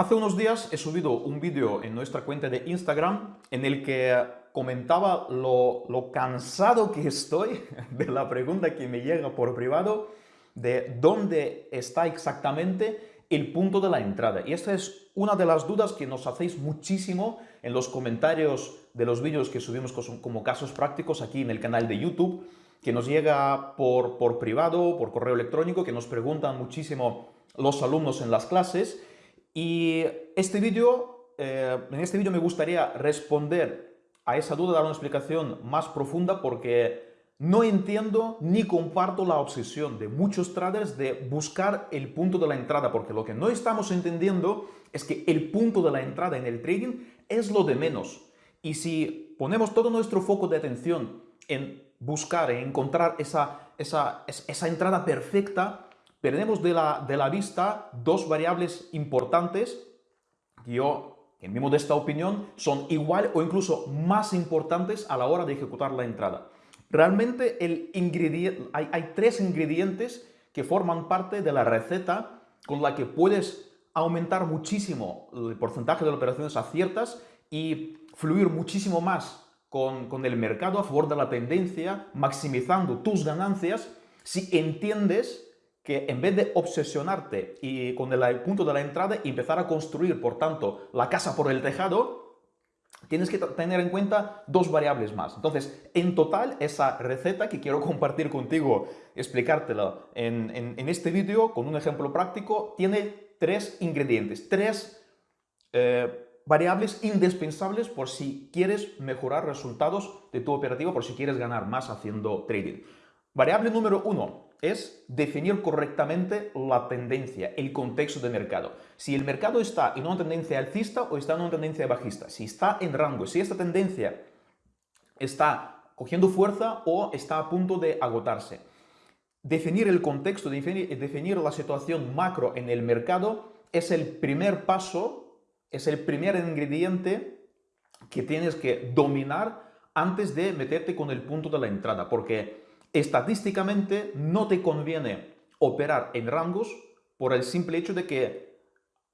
Hace unos días he subido un vídeo en nuestra cuenta de Instagram en el que comentaba lo, lo, cansado que estoy de la pregunta que me llega por privado de dónde está exactamente el punto de la entrada. Y esta es una de las dudas que nos hacéis muchísimo en los comentarios de los vídeos que subimos como casos prácticos aquí en el canal de YouTube, que nos llega por, por privado, por correo electrónico, que nos preguntan muchísimo los alumnos en las clases y este vídeo, eh, en este vídeo me gustaría responder a esa duda, dar una explicación más profunda porque no entiendo ni comparto la obsesión de muchos traders de buscar el punto de la entrada, porque lo que no estamos entendiendo es que el punto de la entrada en el trading es lo de menos. Y si ponemos todo nuestro foco de atención en buscar, en encontrar esa, esa, esa entrada perfecta, perdemos de la, de la vista dos variables importantes que yo, en mi modesta opinión, son igual o incluso más importantes a la hora de ejecutar la entrada. Realmente el ingrediente, hay, hay tres ingredientes que forman parte de la receta con la que puedes aumentar muchísimo el porcentaje de operaciones aciertas y fluir muchísimo más con, con, el mercado a favor de la tendencia, maximizando tus ganancias si entiendes que en vez de obsesionarte y con el punto de la entrada y empezar a construir, por tanto, la casa por el tejado, tienes que tener en cuenta dos variables más. Entonces, en total, esa receta que quiero compartir contigo, explicártela en, en, este vídeo con un ejemplo práctico, tiene tres ingredientes, tres eh, variables indispensables por si quieres mejorar resultados de tu operativa, por si quieres ganar más haciendo trading. Variable número uno, es definir correctamente la tendencia, el contexto de mercado. Si el mercado está en una tendencia alcista o está en una tendencia bajista, si está en rango, si esta tendencia está cogiendo fuerza o está a punto de agotarse. Definir el contexto, definir, definir la situación macro en el mercado es el primer paso, es el primer ingrediente que tienes que dominar antes de meterte con el punto de la entrada, porque estadísticamente no te conviene operar en rangos por el simple hecho de que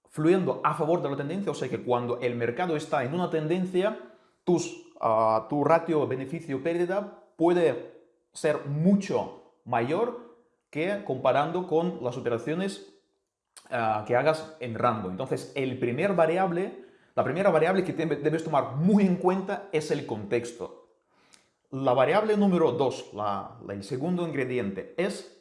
fluyendo a favor de la tendencia, o sea que cuando el mercado está en una tendencia, tus, ah, tu ratio beneficio-pérdida puede ser mucho mayor que comparando con las operaciones ah, que hagas en rango. Entonces, el primer variable, la primera variable que debes tomar muy en cuenta es el contexto. La variable número 2, el segundo ingrediente, es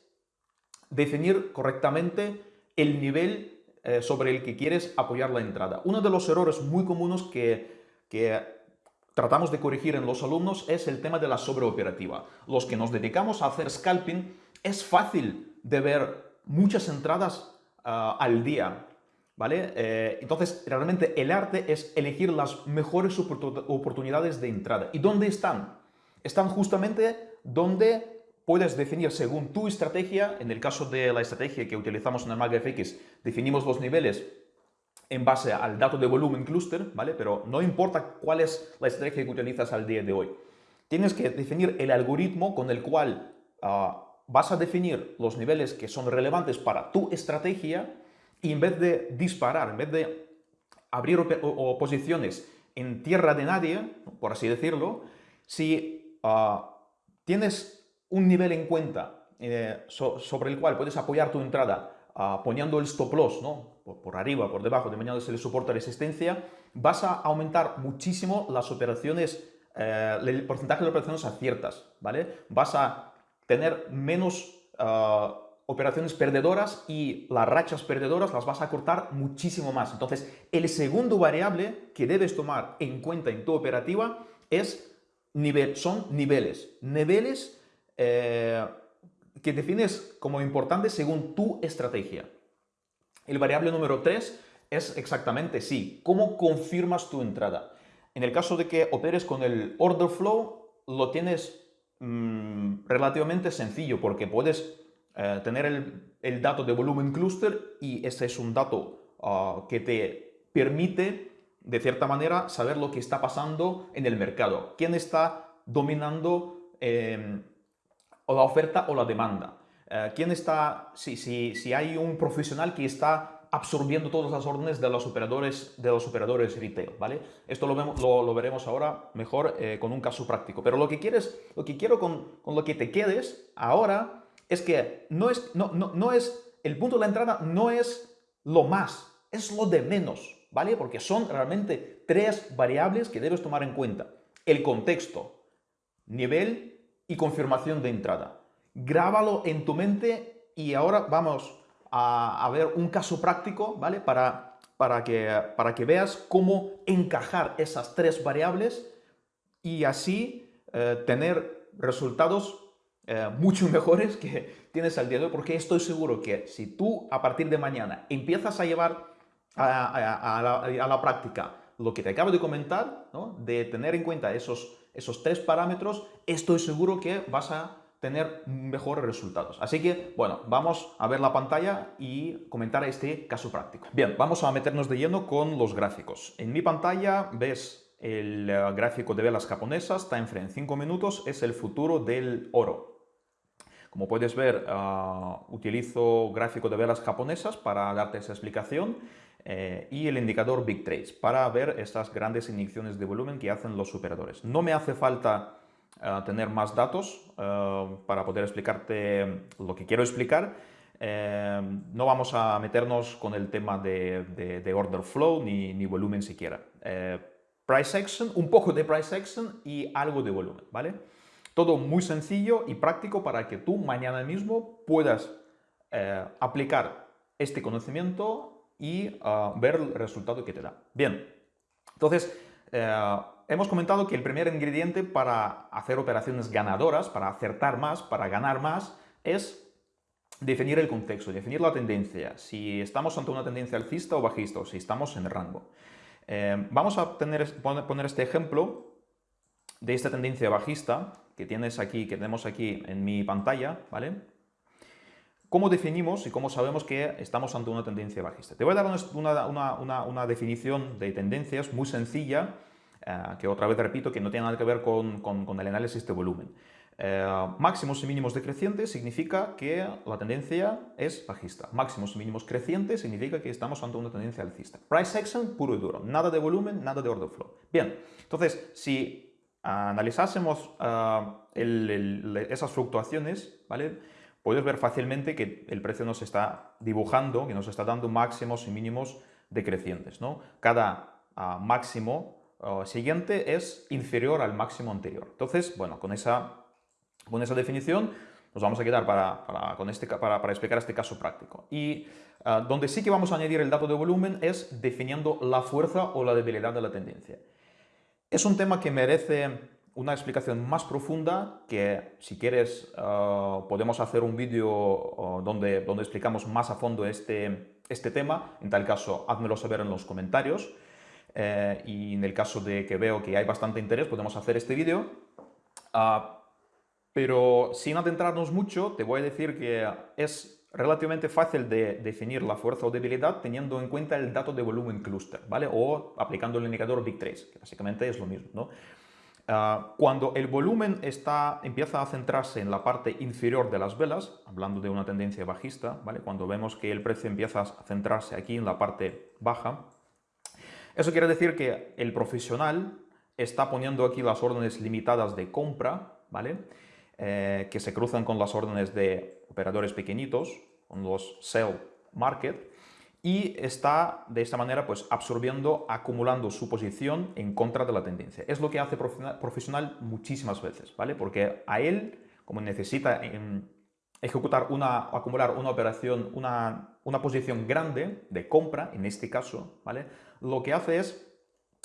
definir correctamente el nivel eh, sobre el que quieres apoyar la entrada. Uno de los errores muy comunes que, tratamos de corregir en los alumnos es el tema de la sobreoperativa. Los que nos dedicamos a hacer scalping, es fácil de ver muchas entradas ah, al día, ¿vale? Eh, entonces, realmente el arte es elegir las mejores oportunidades de entrada. ¿Y dónde están? Están justamente donde puedes definir según tu estrategia, en el caso de la estrategia que utilizamos en el MagFX, definimos los niveles en base al dato de volumen cluster, ¿vale? Pero no importa cuál es la estrategia que utilizas al día de hoy. Tienes que definir el algoritmo con el cual ah, vas a definir los niveles que son relevantes para tu estrategia y en vez de disparar, en vez de abrir posiciones en tierra de nadie, por así decirlo, si Ah, tienes un nivel en cuenta eh, sobre el cual puedes apoyar tu entrada ah, poniendo el stop loss, ¿no? Por, arriba, por debajo, de el soporte de resistencia, vas a aumentar muchísimo las operaciones, eh, el porcentaje de operaciones aciertas, ¿vale? Vas a tener menos ah, operaciones perdedoras y las rachas perdedoras las vas a cortar muchísimo más. Entonces, el segundo variable que debes tomar en cuenta en tu operativa es son niveles. Niveles eh, que defines como importantes según tu estrategia. El variable número 3 es exactamente sí, cómo confirmas tu entrada. En el caso de que operes con el order flow, lo tienes mm, relativamente sencillo porque puedes eh, tener el, dato de volumen cluster y ese es un dato ah, que te permite de cierta manera, saber lo que está pasando en el mercado. ¿Quién está dominando eh, la oferta o la demanda? Eh, ¿Quién está, si, si, si, hay un profesional que está absorbiendo todas las órdenes de los operadores, de los operadores retail, ¿vale? Esto lo, vemos, lo, veremos ahora mejor eh, con un caso práctico. Pero lo que, quieres, lo que quiero con, con, lo que te quedes ahora es que no es, no, no, no es, el punto de la entrada no es lo más, es lo de menos, ¿vale? Porque son realmente tres variables que debes tomar en cuenta. El contexto, nivel y confirmación de entrada. Grábalo en tu mente y ahora vamos a, ver un caso práctico, ¿vale? Para, para, que, para que veas cómo encajar esas tres variables y así eh, tener resultados eh, mucho mejores que tienes al día de hoy, porque estoy seguro que si tú a partir de mañana empiezas a llevar a, la, práctica lo que te acabo de comentar, de tener en cuenta esos, esos tres parámetros, estoy seguro que vas a tener mejores resultados. Así que, bueno, vamos a ver la pantalla y comentar este caso práctico. Bien, vamos a meternos de lleno con los gráficos. En mi pantalla ves el eh, gráfico de velas japonesas, time frame 5 minutos, es el futuro del oro. Como puedes ver, ah, utilizo gráfico de velas japonesas para darte esa explicación eh, y el indicador Big Trades para ver estas grandes inyecciones de volumen que hacen los operadores. No me hace falta tener más datos eh, para poder explicarte lo que quiero explicar. Eh, no vamos a meternos con el tema de, order flow ni, ni, volumen siquiera. Eh, price action, un poco de price action y algo de volumen, ¿vale? Todo muy sencillo y práctico para que tú mañana mismo puedas aplicar este conocimiento y ver el resultado que te da. Bien, entonces hemos comentado que el primer ingrediente para hacer operaciones ganadoras, para acertar más, para ganar más, es definir el contexto, definir la tendencia, si estamos ante una tendencia alcista o bajista, o si estamos en el rango. Eh, vamos a poner este ejemplo de esta tendencia bajista que tienes aquí, que tenemos aquí en mi pantalla, ¿vale? ¿Cómo definimos y cómo sabemos que estamos ante una tendencia bajista? Te voy a dar una, una definición de tendencias muy sencilla eh, que otra vez repito que no tiene nada que ver con, con, el análisis de volumen. Eh, máximos y mínimos decrecientes significa que la tendencia es bajista. Máximos y mínimos crecientes significa que estamos ante una tendencia alcista. Price action puro y duro. Nada de volumen, nada de order flow. Bien, entonces si analizásemos eh, esas fluctuaciones, ¿vale? Puedes ver fácilmente que el precio nos está dibujando, que nos está dando máximos y mínimos decrecientes. ¿no? Cada ah, máximo siguiente es inferior al máximo anterior. Entonces, bueno, con esa, con esa definición nos vamos a quedar para, para con este, para, para, explicar este caso práctico. Y ah, donde sí que vamos a añadir el dato de volumen es definiendo la fuerza o la debilidad de la tendencia. Es un tema que merece una explicación más profunda que si quieres ah, podemos hacer un vídeo ah, donde, donde explicamos más a fondo este, este tema. En tal caso, házmelo saber en los comentarios. Eh, y en el caso de que veo que hay bastante interés, podemos hacer este vídeo. Ah, pero sin adentrarnos mucho, te voy a decir que es relativamente fácil de definir la fuerza o debilidad teniendo en cuenta el dato de volumen cluster, ¿vale? O aplicando el indicador Big 3, que básicamente es lo mismo, ¿no? Ah, cuando el volumen está, empieza a centrarse en la parte inferior de las velas, hablando de una tendencia bajista, ¿vale? Cuando vemos que el precio empieza a centrarse aquí en la parte baja, eso quiere decir que el profesional está poniendo aquí las órdenes limitadas de compra, ¿vale? Eh, que se cruzan con las órdenes de operadores pequeñitos, con los sell market, y está de esta manera pues absorbiendo, acumulando su posición en contra de la tendencia. Es lo que hace profesional muchísimas veces, ¿vale? Porque a él, como necesita ejecutar una, acumular una operación, una, una posición grande de compra, en este caso, ¿vale? lo que hace es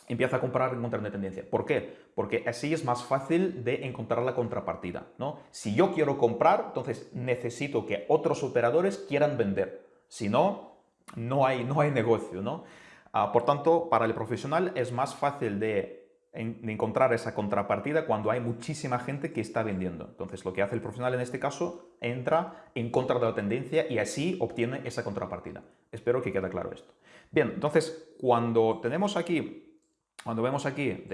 empieza a comprar en contra de tendencia. ¿Por qué? Porque así es más fácil de encontrar la contrapartida. ¿no? Si yo quiero comprar, entonces necesito que otros operadores quieran vender. Si no, no hay, no hay negocio. ¿no? Ah, por tanto, para el profesional es más fácil de, encontrar esa contrapartida cuando hay muchísima gente que está vendiendo. Entonces, lo que hace el profesional en este caso, entra en contra de la tendencia y así obtiene esa contrapartida. Espero que quede claro esto. Bien, entonces, cuando tenemos aquí, cuando vemos aquí,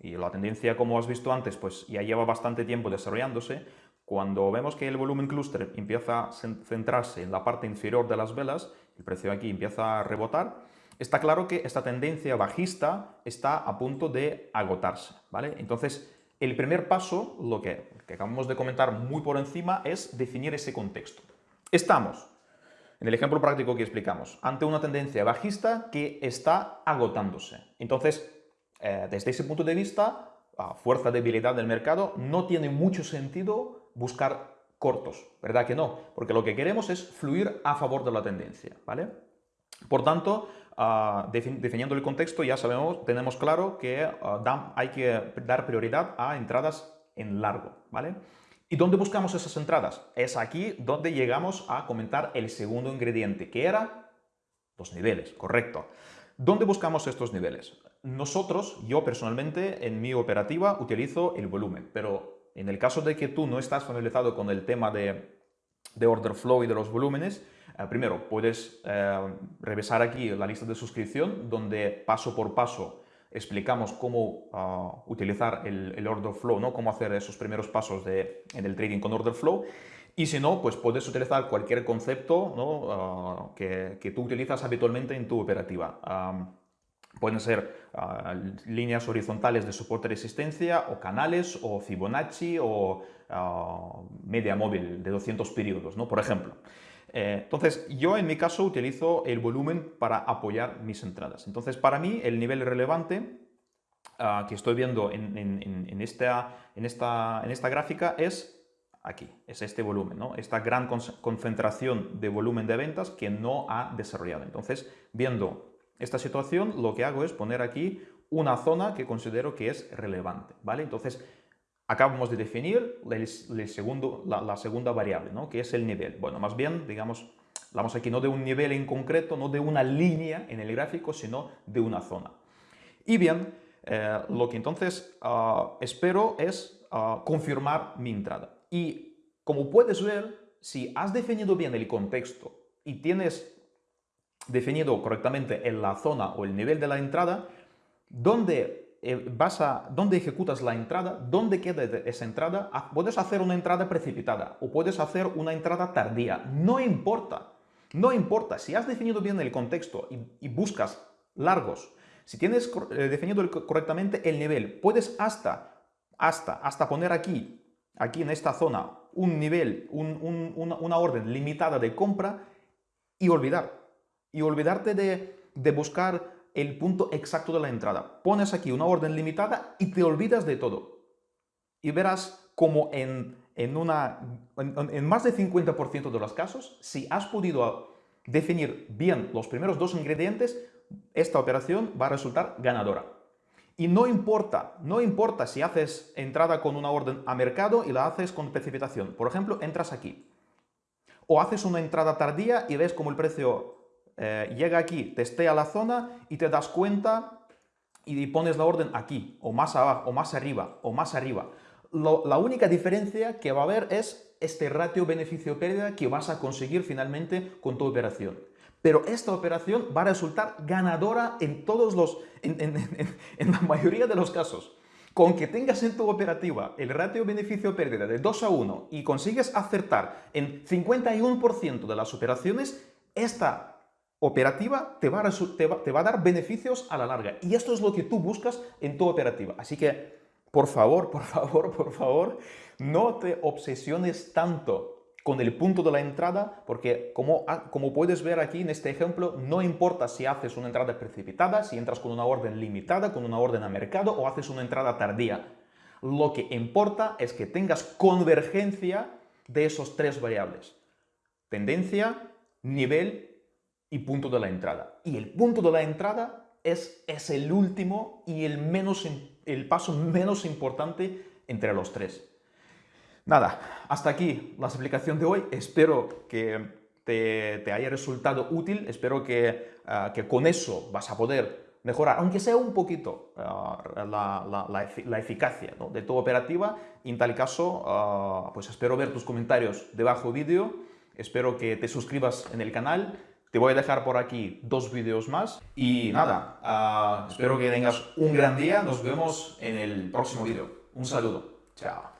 y la tendencia, como has visto antes, pues ya lleva bastante tiempo desarrollándose, cuando vemos que el volumen cluster empieza a centrarse en la parte inferior de las velas, el precio aquí empieza a rebotar, está claro que esta tendencia bajista está a punto de agotarse, ¿vale? Entonces, el primer paso, lo que, acabamos de comentar muy por encima, es definir ese contexto. Estamos, en el ejemplo práctico que explicamos, ante una tendencia bajista que está agotándose. Entonces, eh, desde ese punto de vista, a fuerza de debilidad del mercado, no tiene mucho sentido buscar cortos, ¿verdad que no? Porque lo que queremos es fluir a favor de la tendencia, ¿vale? Por tanto, uh, definiendo el contexto, ya sabemos, tenemos claro que uh, hay que dar prioridad a entradas en largo, ¿vale? ¿Y dónde buscamos esas entradas? Es aquí donde llegamos a comentar el segundo ingrediente, que era los niveles, correcto. ¿Dónde buscamos estos niveles? Nosotros, yo personalmente, en mi operativa utilizo el volumen, pero en el caso de que tú no estás familiarizado con el tema de, order flow y de los volúmenes, eh, primero puedes eh, revisar aquí la lista de suscripción donde paso por paso explicamos cómo ah, utilizar el, order flow, ¿no? cómo hacer esos primeros pasos de, en el trading con order flow. Y si no, pues puedes utilizar cualquier concepto ah, que, que, tú utilizas habitualmente en tu operativa. Pueden ser ah, líneas horizontales de soporte resistencia, o canales, o Fibonacci, o ah, media móvil de 200 periodos, ¿no? por ejemplo. Eh, entonces, yo en mi caso utilizo el volumen para apoyar mis entradas. Entonces, para mí, el nivel relevante ah, que estoy viendo en, esta, en, esta, en esta gráfica es aquí, es este volumen, ¿no? esta gran concentración de volumen de ventas que no ha desarrollado. Entonces, viendo esta situación, lo que hago es poner aquí una zona que considero que es relevante, ¿vale? Entonces, acabamos de definir el, segundo, la, segunda variable, ¿no? Que es el nivel. Bueno, más bien, digamos, hablamos aquí no de un nivel en concreto, no de una línea en el gráfico, sino de una zona. Y bien, eh, lo que entonces ah, espero es ah, confirmar mi entrada. Y como puedes ver, si has definido bien el contexto y tienes definido correctamente en la zona o el nivel de la entrada, ¿dónde, eh, vas a, dónde ejecutas la entrada, dónde queda esa entrada, ah, puedes hacer una entrada precipitada o puedes hacer una entrada tardía, no importa, no importa, si has definido bien el contexto y, buscas largos, si tienes eh, definido correctamente el nivel, puedes hasta, hasta, hasta poner aquí, aquí en esta zona, un nivel, una orden limitada de compra y olvidar y olvidarte de, buscar el punto exacto de la entrada. Pones aquí una orden limitada y te olvidas de todo. Y verás como en, una, en, más del 50% de los casos, si has podido definir bien los primeros dos ingredientes, esta operación va a resultar ganadora. Y no importa, no importa si haces entrada con una orden a mercado y la haces con precipitación. Por ejemplo, entras aquí. O haces una entrada tardía y ves como el precio eh, llega aquí, testea la zona y te das cuenta y pones la orden aquí, o más abajo, o más arriba, o más arriba. la única diferencia que va a haber es este ratio beneficio-pérdida que vas a conseguir finalmente con tu operación. Pero esta operación va a resultar ganadora en todos los, en, la mayoría de los casos. Con que tengas en tu operativa el ratio beneficio-pérdida de 2 a 1 y consigues acertar en 51% de las operaciones, esta operativa te va, a dar beneficios a la larga. Y esto es lo que tú buscas en tu operativa. Así que, por favor, por favor, por favor, no te obsesiones tanto con el punto de la entrada, porque como, como puedes ver aquí en este ejemplo, no importa si haces una entrada precipitada, si entras con una orden limitada, con una orden a mercado o haces una entrada tardía. Lo que importa es que tengas convergencia de esos tres variables. Tendencia, nivel y punto de la entrada. Y el punto de la entrada es, es el último y el, menos, el paso menos importante entre los tres. Nada, hasta aquí la explicación de hoy. Espero que te, te haya resultado útil. Espero que, ah, que, con eso vas a poder mejorar, aunque sea un poquito, ah, la, la, eficacia de tu operativa. Y en tal caso, ah, pues espero ver tus comentarios debajo vídeo. Espero que te suscribas en el canal te voy a dejar por aquí dos vídeos más y nada, ah, espero que tengas un gran día, nos vemos en el próximo vídeo. Un saludo, chao.